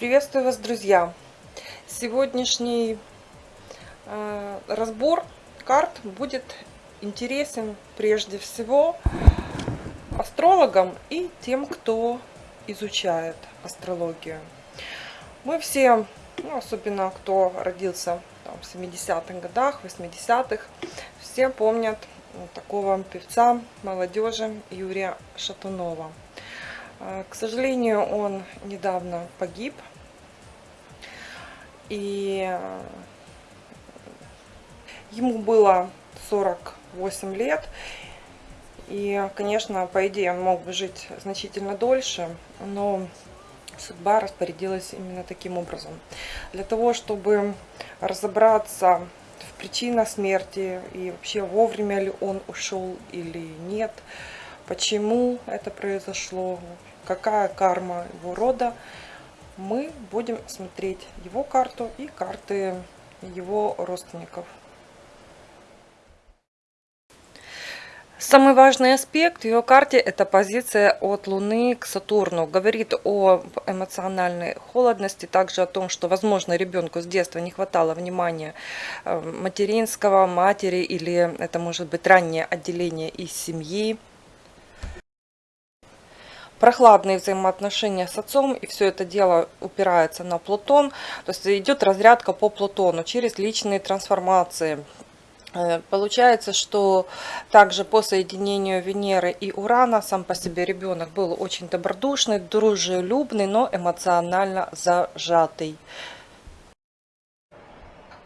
Приветствую вас, друзья! Сегодняшний э, разбор карт будет интересен прежде всего астрологам и тем, кто изучает астрологию. Мы все, ну, особенно кто родился там, в 70-х годах, 80-х, все помнят такого певца молодежи Юрия Шатунова. Э, к сожалению, он недавно погиб и э, ему было 48 лет. И, конечно, по идее, он мог бы жить значительно дольше, но судьба распорядилась именно таким образом. Для того, чтобы разобраться в причинах смерти и вообще вовремя ли он ушел или нет, почему это произошло, какая карма его рода, мы будем смотреть его карту и карты его родственников. Самый важный аспект в ее карте – это позиция от Луны к Сатурну. Говорит о эмоциональной холодности, также о том, что, возможно, ребенку с детства не хватало внимания э, материнского, матери, или это может быть раннее отделение из семьи прохладные взаимоотношения с отцом, и все это дело упирается на Плутон. То есть идет разрядка по Плутону через личные трансформации. Э, получается, что также по соединению Венеры и Урана сам по себе ребенок был очень добродушный, дружелюбный, но эмоционально зажатый.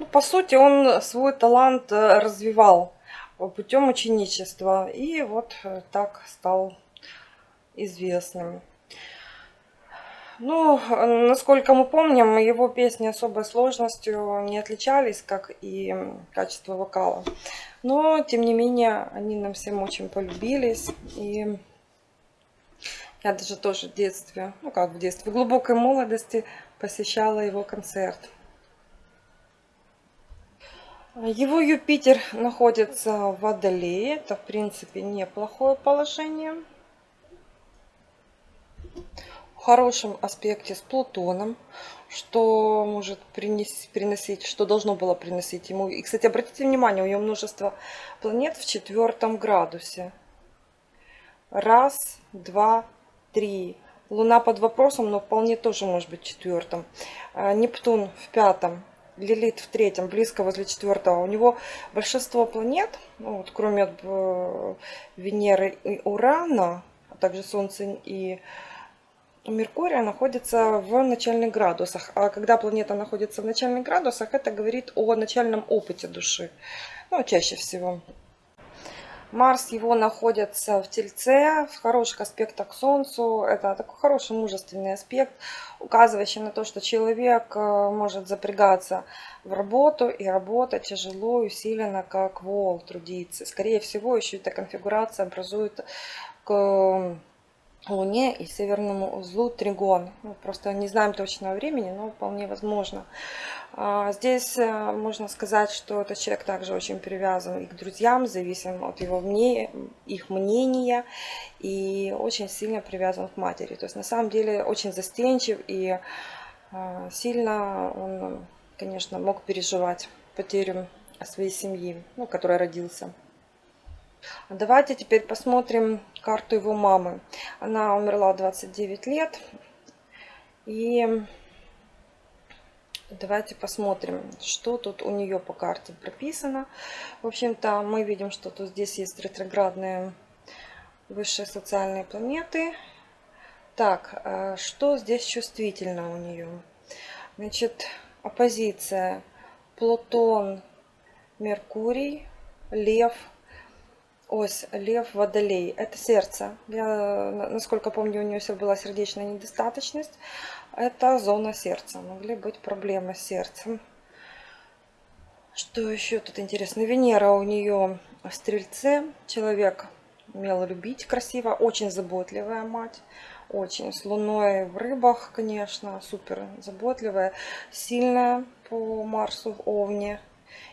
Ну, по сути, он свой талант э, развивал путем ученичества. И вот э, так стал известным. Ну, насколько мы помним, его песни особой сложностью не отличались, как и качество вокала. Но, тем не менее, они нам всем очень полюбились. И я даже тоже в детстве, ну как в детстве, в глубокой молодости посещала его концерт. Его Юпитер находится в Водолее. Это, в принципе, неплохое положение хорошем аспекте с Плутоном, что может принести, приносить, что должно было приносить ему. И, кстати, обратите внимание, у него множество планет в четвертом градусе. Раз, два, три. Луна под вопросом, но вполне тоже может быть в четвертом. А, Нептун в пятом. Лилит в третьем, близко возле четвертого. У него большинство планет, ну, вот, кроме э, Венеры и Урана, а также Солнца и Меркурия находится в начальных градусах. А когда планета находится в начальных градусах, это говорит о начальном опыте души. Ну, чаще всего. Марс его находится в Тельце, в хороших аспектах к Солнцу. Это такой хороший мужественный аспект, указывающий на то, что человек э, может запрягаться в работу и работать тяжело и усиленно, как вол, трудиться. Скорее всего, еще эта конфигурация образует к Луне и северному узлу Тригон. Мы просто не знаем точного времени, но вполне возможно. А, здесь э, можно сказать, что этот человек также очень привязан и к друзьям, зависим от его мнения, их мнения и очень сильно привязан к матери. То есть на самом деле очень застенчив и а, сильно он, конечно, мог переживать потерю своей семьи, ну, которая родился. Давайте теперь посмотрим карту его мамы. Она умерла 29 лет. И давайте посмотрим, что тут у нее по карте прописано. В общем-то, мы видим, что тут здесь есть ретроградные высшие социальные планеты. Так, а что здесь чувствительно у нее? Значит, оппозиция Плутон, Меркурий, Лев, ось Лев Водолей. Это сердце. Я, насколько помню, у нее все была сердечная недостаточность. Это зона сердца. Могли быть проблемы с сердцем. Что еще тут интересно? Венера у нее в Стрельце. Человек умел любить красиво. Очень заботливая мать. Очень. С Луной в рыбах, конечно. Супер заботливая. Сильная по Марсу в Овне.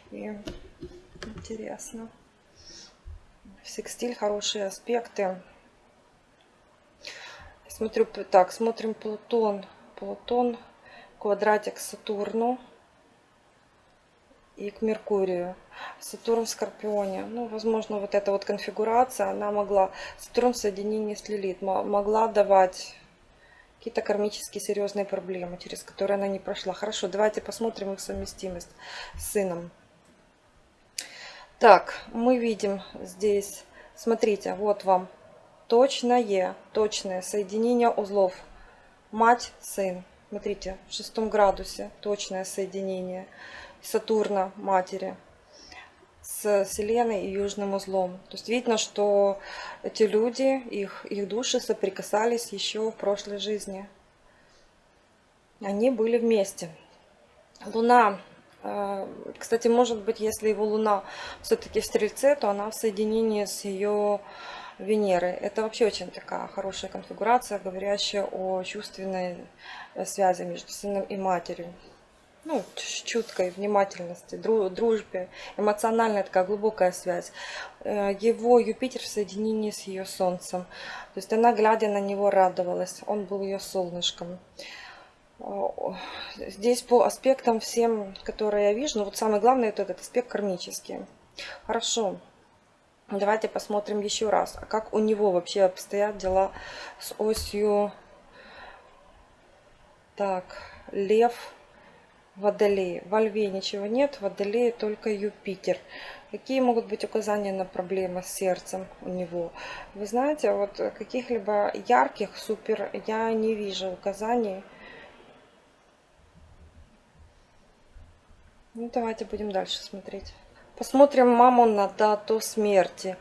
И интересно секстиль, хорошие аспекты. Смотрю, так, смотрим Плутон. Плутон квадратик Сатурну и к Меркурию. Сатурн в Скорпионе. Ну, возможно, вот эта вот конфигурация, она могла, Сатурн в соединении с Лилит, могла давать какие-то кармические серьезные проблемы, через которые она не прошла. Хорошо, давайте посмотрим их совместимость с сыном. Так, мы видим здесь, смотрите, вот вам точное, точное соединение узлов. Мать, сын. Смотрите, в шестом градусе точное соединение Сатурна, матери с Вселенной и Южным узлом. То есть видно, что эти люди, их, их души соприкасались еще в прошлой жизни. Они были вместе. Луна, кстати, может быть, если его Луна все-таки в Стрельце, то она в соединении с ее Венерой. Это вообще очень такая хорошая конфигурация, говорящая о чувственной э, связи между сыном и матерью ну, чуткой внимательности, дружбе, эмоциональная такая глубокая связь. Э, его Юпитер в соединении с ее Солнцем. То есть она, глядя на него, радовалась. Он был ее солнышком. Здесь по аспектам всем, которые я вижу, ну вот самое главное это этот аспект кармический. Хорошо. Давайте посмотрим еще раз, а как у него вообще обстоят дела с осью. Так, лев, Водолее. Во Льве ничего нет, в Водолее только Юпитер. Какие могут быть указания на проблемы с сердцем у него? Вы знаете, вот каких-либо ярких, супер, я не вижу указаний. Ну, давайте будем дальше смотреть. Посмотрим маму на дату смерти.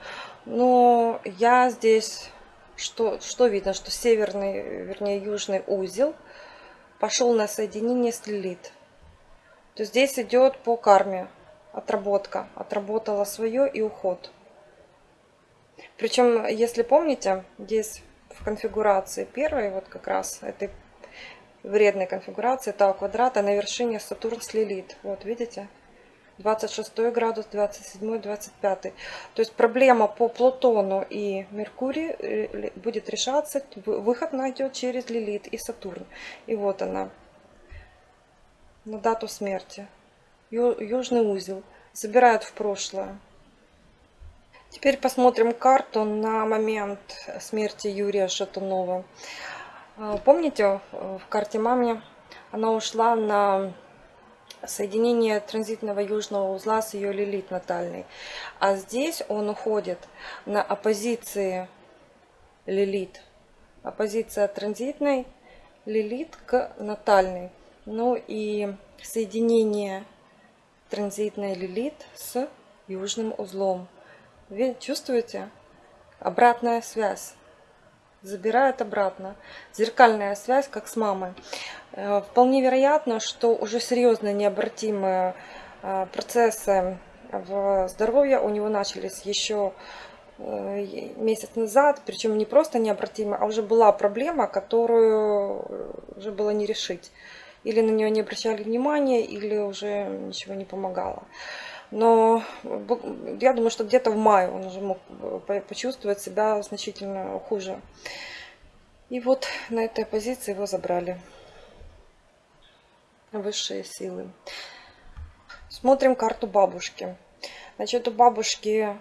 Ну, я здесь, что, что видно, что северный, вернее, южный узел пошел на соединение с Лилит то здесь идет по карме отработка. Отработала свое и уход. Причем, если помните, здесь в конфигурации первой, вот как раз этой вредной конфигурации Тау квадрата на вершине Сатурн с Лилит. Вот, видите? 26 градус, 27, 25. То есть проблема по Плутону и Меркурию э, будет решаться, выход найдет через Лилит и Сатурн. И вот она, на дату смерти. Южный узел. Забирают в прошлое. Теперь посмотрим карту на момент смерти Юрия Шатунова. А, помните, в карте маме она ушла на соединение транзитного южного узла с ее лилит натальной. А здесь он уходит на оппозиции лилит. Оппозиция транзитной лилит к натальной. Ну и соединение транзитной лилит с южным узлом. Вы чувствуете? Обратная связь. Забирает обратно. Зеркальная связь, как с мамой. Э, вполне вероятно, что уже серьезно необратимые э, процессы в здоровье у него начались еще э, месяц назад, причем не просто необратимо, а уже была проблема, которую уже было не решить или на нее не обращали внимания, или уже ничего не помогало. Но я думаю, что где-то в мае он уже мог э, почувствовать себя значительно хуже. И вот на этой позиции его забрали высшие силы. Смотрим карту бабушки. Значит, у бабушки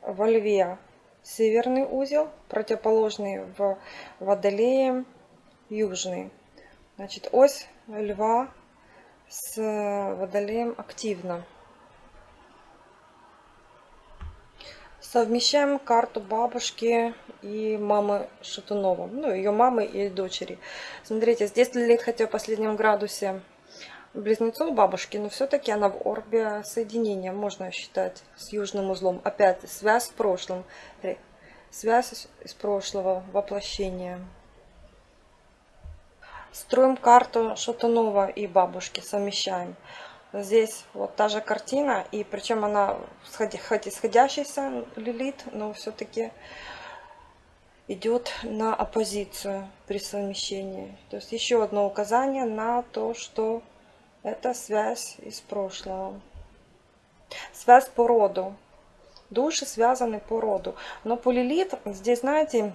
во льве северный узел, противоположный в водолее южный. Значит, ось льва с водолеем активно. Совмещаем карту бабушки и мамы Шатунова. Ну, ее мамы и дочери. Смотрите, здесь Лилит хотя в последнем градусе близнецов бабушки, но все-таки она в орбе соединения, можно считать, с южным узлом. Опять связь с прошлым, связь из прошлого, воплощения. Строим карту Шатунова и бабушки, совмещаем. Здесь вот та же картина, и причем она хоть исходящийся лилит, но все-таки идет на оппозицию при совмещении. То есть еще одно указание на то, что это связь из прошлого. Связь по роду. Души связаны по роду. Но по лилит здесь, знаете,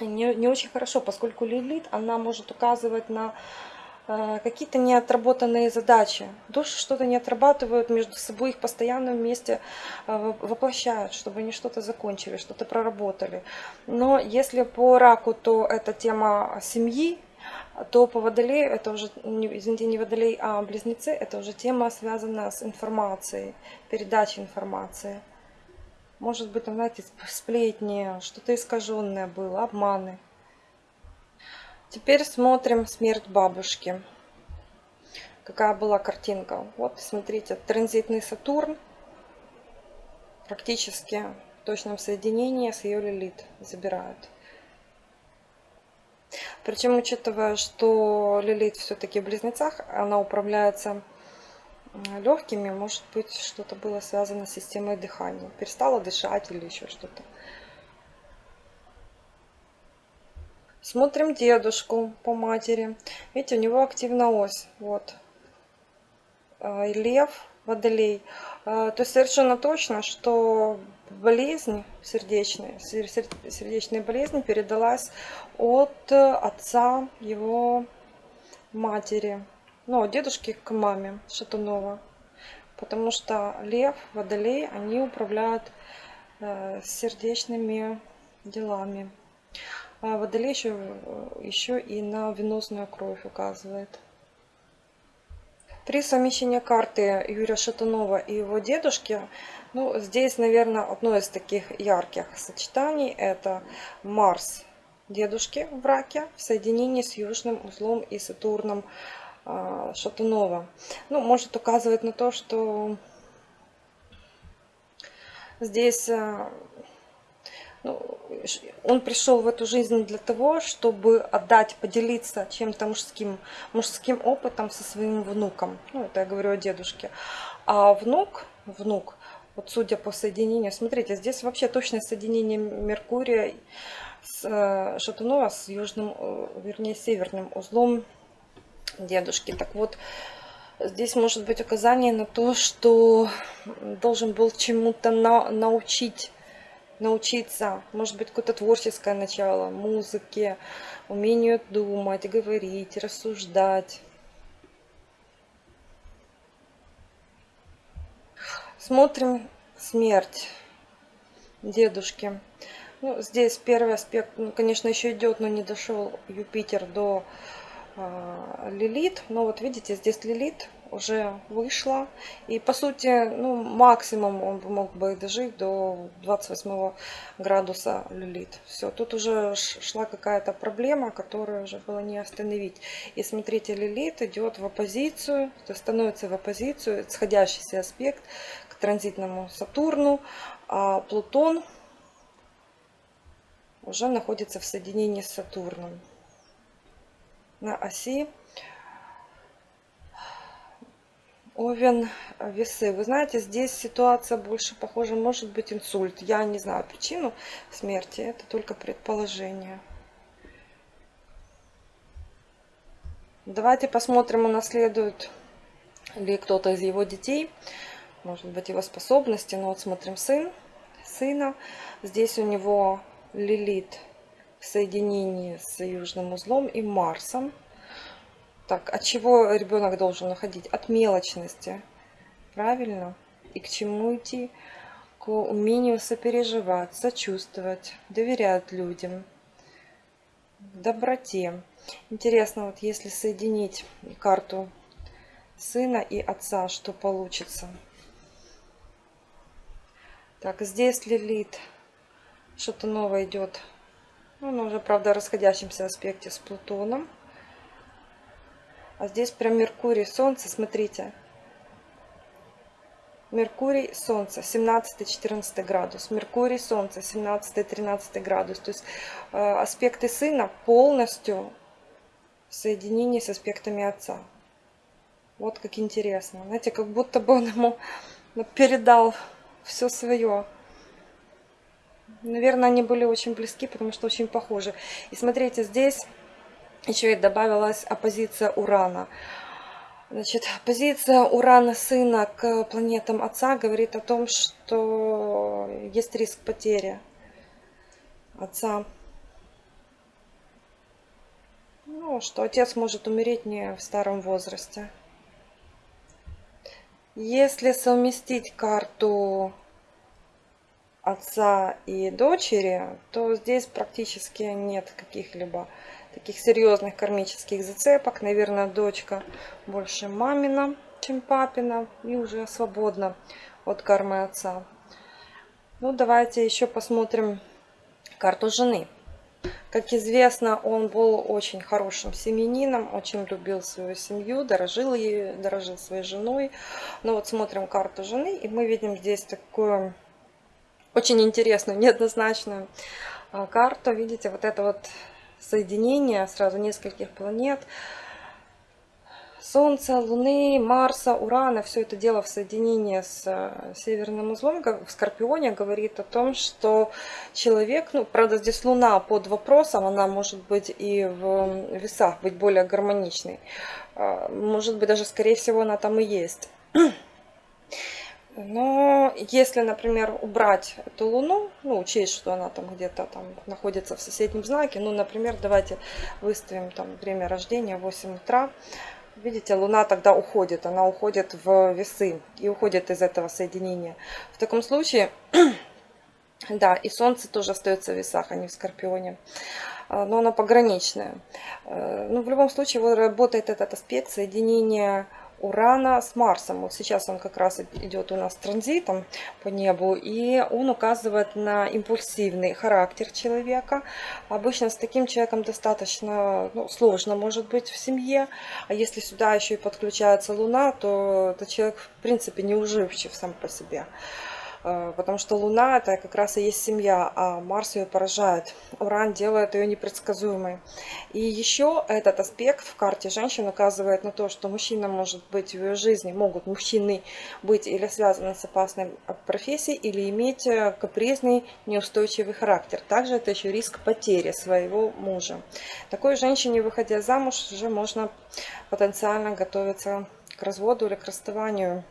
не, не очень хорошо, поскольку лилит, она может указывать на какие-то неотработанные задачи. Души что-то не отрабатывают между собой, их постоянно вместе э, воплощают, чтобы они что-то закончили, что-то проработали. Но если по раку, то это тема семьи, то по водолею, это уже, извините, не водолей, а близнецы, это уже тема связана с информацией, передачей информации. Может быть, там, знаете, сплетни, что-то искаженное было, обманы. Теперь смотрим смерть бабушки. Какая была картинка. Вот, смотрите, транзитный Сатурн. Практически в точном соединении с ее Лилит забирают. Причем, учитывая, что Лилит все-таки в близнецах, она управляется легкими, может быть, что-то было связано с системой дыхания. Перестала дышать или еще что-то. Смотрим дедушку по матери. Видите, у него активна ось. Вот. А, лев, водолей. А, то есть совершенно точно, что болезнь сердечная, сердечная болезнь передалась от отца его матери ну, от дедушки к маме Шатунова. Потому что лев, водолей, они управляют э, сердечными делами. А водолей еще, еще и на венозную кровь указывает. При совмещении карты Юрия Шатунова и его дедушки, ну, здесь, наверное, одно из таких ярких сочетаний – это Марс дедушки в раке в соединении с южным узлом и Сатурном а, Шатунова. Ну, может указывать на то, что здесь ну, он пришел в эту жизнь для того, чтобы отдать, поделиться чем-то мужским, мужским опытом со своим внуком. Ну, это я говорю о дедушке. А внук, внук, вот судя по соединению, смотрите, здесь вообще точное соединение Меркурия с э, Шатунова с южным, э, вернее, северным узлом дедушки. Так вот, здесь может быть указание на то, что должен был чему-то на, научить, научиться. Может быть, какое-то творческое начало, музыке, умению думать, говорить, рассуждать. Смотрим смерть дедушки. Ну, здесь первый аспект, ну, конечно, еще идет, но не дошел Юпитер до а, Лилит. Но вот видите, здесь Лилит уже вышла. И по сути, ну, максимум он мог бы дожить до 28 градуса Лилит. Все, тут уже шла какая-то проблема, которую уже было не остановить. И смотрите, Лилит идет в оппозицию, то становится в оппозицию, сходящийся аспект к транзитному Сатурну. А Плутон уже находится в соединении с Сатурном на оси Овен, весы. Вы знаете, здесь ситуация больше похожа, может быть инсульт. Я не знаю причину смерти, это только предположение. Давайте посмотрим, унаследует ли кто-то из его детей. Может быть его способности. Но вот смотрим сын, сына. Здесь у него Лилит в соединении с южным узлом и Марсом. Так, от чего ребенок должен уходить? От мелочности. Правильно? И к чему идти? К умению сопереживать, сочувствовать, доверять людям, доброте. Интересно, вот если соединить карту сына и отца, что получится? Так, здесь Лилит что-то новое идет он уже, правда, в расходящемся аспекте с Плутоном. А здесь прям Меркурий, Солнце, смотрите. Меркурий, Солнце, 17-14 градус. Меркурий, Солнце, 17-13 градус. То есть э, аспекты сына полностью в соединении с аспектами отца. Вот как интересно. Знаете, как будто бы он ему передал все свое. Наверное, они были очень близки, потому что очень похожи. И смотрите, здесь еще и добавилась оппозиция Урана. Значит, позиция Урана сына к планетам отца говорит о том, что есть риск потери отца. Ну, что отец может умереть не в старом возрасте. Если совместить карту отца и дочери, то здесь практически нет каких-либо таких серьезных кармических зацепок. Наверное, дочка больше мамина, чем папина, и уже свободна от кармы отца. Ну, давайте еще посмотрим карту жены. Как известно, он был очень хорошим семенином, очень любил свою семью, дорожил ей, дорожил своей женой. Но вот смотрим карту жены, и мы видим здесь такую очень интересную, неоднозначную а, карту. Видите, вот это вот соединение сразу нескольких планет. Солнца, Луны, Марса, Урана, все это дело в соединении с э, северным узлом в Скорпионе говорит о том, что человек, ну, правда, здесь Луна под вопросом, она может быть и в весах, быть более гармоничной. А, может быть, даже, скорее всего, она там и есть. Но если, например, убрать эту Луну, ну, учесть, что она там где-то там находится в соседнем знаке, ну, например, давайте выставим там время рождения 8 утра, видите, Луна тогда уходит, она уходит в весы и уходит из этого соединения. В таком случае, да, и Солнце тоже остается в весах, а не в Скорпионе а, но оно пограничное. Э, ну, в любом случае, вот работает этот аспект соединения Урана с Марсом. Вот сейчас он как раз идет у нас транзитом по небу, и он указывает на импульсивный характер человека. Обычно с таким человеком достаточно ну, сложно может быть в семье, а если сюда еще и подключается Луна, то этот человек в принципе не уживчив сам по себе. Э, потому что Луна это как раз и есть семья, а Марс ее поражает. Уран делает ее непредсказуемой. И еще этот аспект в карте женщин указывает на то, что мужчина может быть в ее жизни, могут мужчины быть или связаны с опасной профессией, или иметь э, капризный, неустойчивый характер. Также это еще риск потери своего мужа. Такой женщине, выходя замуж, уже можно потенциально готовиться к разводу или к расставанию.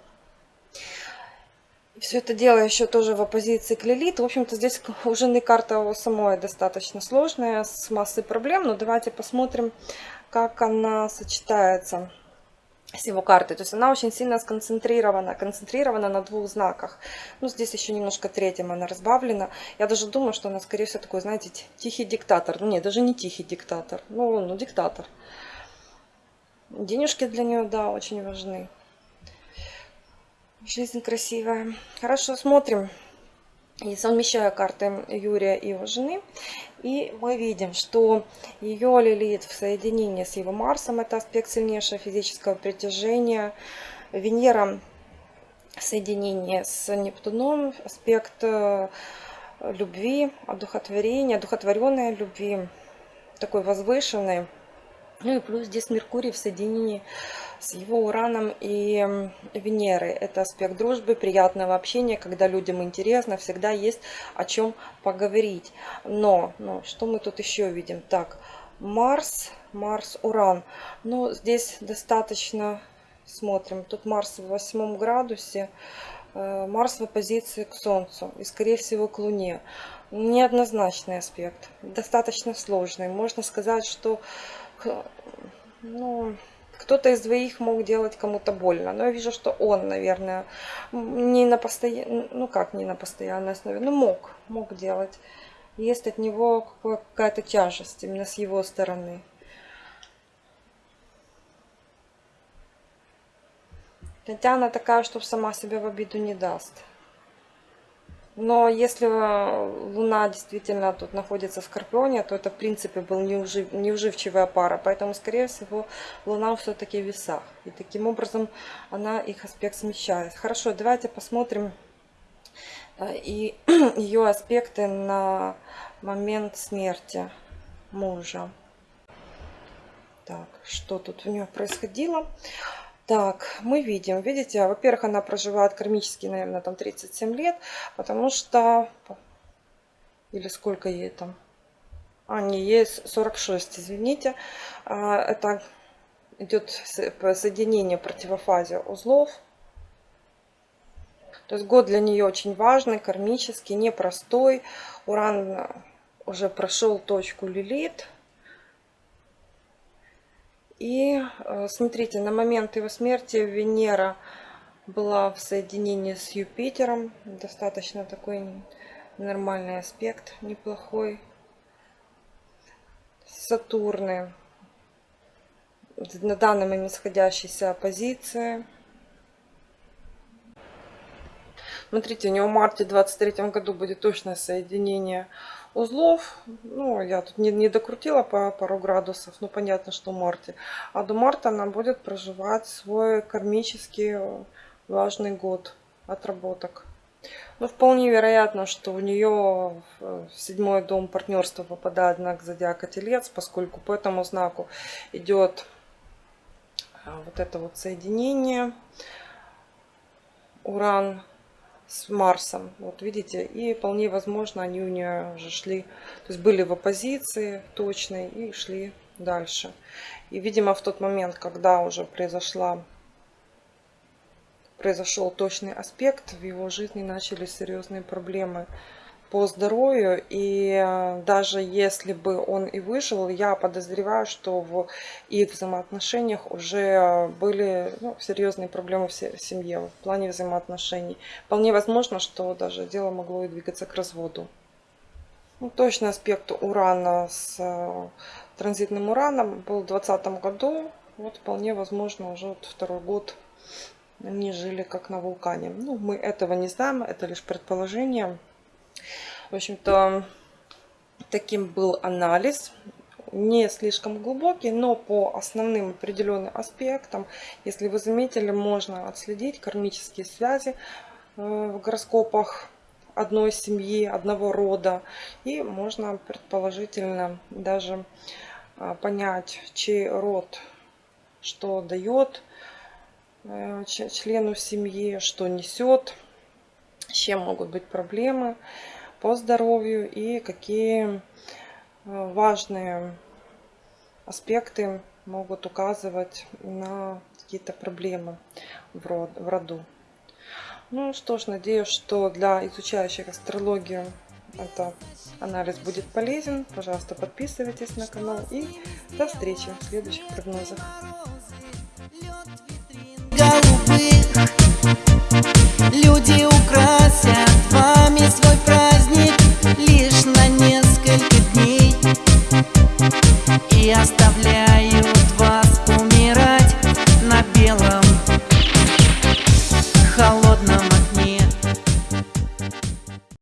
Все это дело еще тоже в оппозиции к Лилит. В общем-то, здесь у жены карта самой достаточно сложная, с массой проблем. Но давайте посмотрим, как она сочетается с его картой. То есть она очень сильно сконцентрирована, концентрирована на двух знаках. Ну, здесь еще немножко третьим она разбавлена. Я даже думаю, что она, скорее всего, такой, знаете, тихий диктатор. Ну, нет, даже не тихий диктатор. Ну, ну, диктатор. Денежки для нее, да, очень важны. Жизнь красивая. Хорошо, смотрим. И совмещаю карты Юрия и его жены. И мы видим, что ее Лилит в соединении с его Марсом, это аспект сильнейшего физического притяжения. Венера в соединении с Нептуном, аспект э, любви, одухотворения, одухотворенной любви, такой возвышенной. Ну и плюс здесь Меркурий в соединении с его Ураном и Венерой. Это аспект дружбы, приятного общения, когда людям интересно, всегда есть о чем поговорить. Но, но что мы тут еще видим? Так, Марс, Марс, Уран. Ну, здесь достаточно, смотрим, тут Марс в восьмом градусе, э, Марс в оппозиции к Солнцу и, скорее всего, к Луне. Неоднозначный аспект, достаточно сложный. Можно сказать, что ну, кто-то из двоих мог делать кому-то больно. Но я вижу, что он, наверное, не на постоянной, ну как не на постоянной основе, ну мог, мог делать. Есть от него какая-то тяжесть именно с его стороны. Хотя она такая, что сама себя в обиду не даст. Но если э, Луна действительно тут находится в Скорпионе, то это в принципе был неужив, неуживчивая пара. Поэтому, скорее всего, Луна все-таки в весах. И таким образом она их аспект смещает. Хорошо, давайте посмотрим э, и ее аспекты на момент смерти мужа. Так, что тут у нее происходило? Так, мы видим, видите, во-первых, она проживает кармически, наверное, там 37 лет, потому что... Или сколько ей там? А, не, ей 46, извините. А, это идет соединение противофазе узлов. То есть год для нее очень важный, кармический, непростой. Уран уже прошел точку Лилит. И э, смотрите, на момент его смерти Венера была в соединении с Юпитером. Достаточно такой нормальный аспект, неплохой. Сатурны на данный момент сходящейся позиции. Смотрите, у него в марте 23 году будет точное соединение узлов. Ну, я тут не, не докрутила по пару градусов, но понятно, что в марте. А до марта она будет проживать свой кармический важный год отработок. Ну, вполне вероятно, что у нее в седьмой дом партнерства попадает знак зодиака Телец, поскольку по этому знаку идет а, вот это вот соединение Уран с Марсом. Вот видите, и вполне возможно они у нее уже шли, то есть были в оппозиции точной и шли дальше. И, видимо, в тот момент, когда уже произошла произошел точный аспект, в его жизни начались серьезные проблемы по здоровью. И э, даже если бы он и выжил, я подозреваю, что в их взаимоотношениях уже были ну, серьезные проблемы в семье в плане взаимоотношений. Вполне возможно, что даже дело могло и двигаться к разводу. Ну, точный аспект урана с э, транзитным ураном был в 2020 году. Вот вполне возможно уже вот второй год они жили как на вулкане. Ну, мы этого не знаем, это лишь предположение. В общем-то, таким был анализ. Не слишком глубокий, но по основным определенным аспектам, если вы заметили, можно отследить кармические связи э, в гороскопах одной семьи, одного рода. И можно предположительно даже э, понять, чей род что дает э, члену семьи, что несет, с чем могут быть проблемы по здоровью и какие э, важные аспекты могут указывать на какие-то проблемы в роду. Ну что ж, надеюсь, что для изучающих астрологию этот анализ будет полезен. Пожалуйста, подписывайтесь на канал и до встречи в следующих прогнозах. Люди украсят